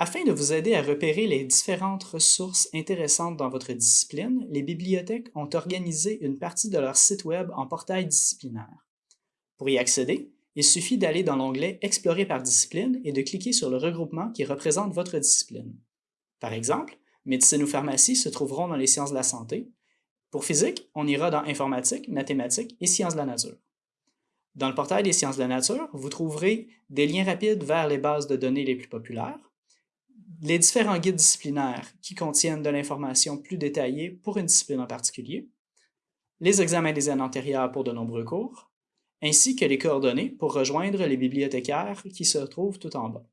Afin de vous aider à repérer les différentes ressources intéressantes dans votre discipline, les bibliothèques ont organisé une partie de leur site Web en portail disciplinaire. Pour y accéder, il suffit d'aller dans l'onglet « Explorer par discipline » et de cliquer sur le regroupement qui représente votre discipline. Par exemple, médecine ou pharmacie se trouveront dans les sciences de la santé. Pour physique, on ira dans informatique, mathématiques et sciences de la nature. Dans le portail des sciences de la nature, vous trouverez des liens rapides vers les bases de données les plus populaires, les différents guides disciplinaires qui contiennent de l'information plus détaillée pour une discipline en particulier, les examens des années antérieures pour de nombreux cours, ainsi que les coordonnées pour rejoindre les bibliothécaires qui se trouvent tout en bas.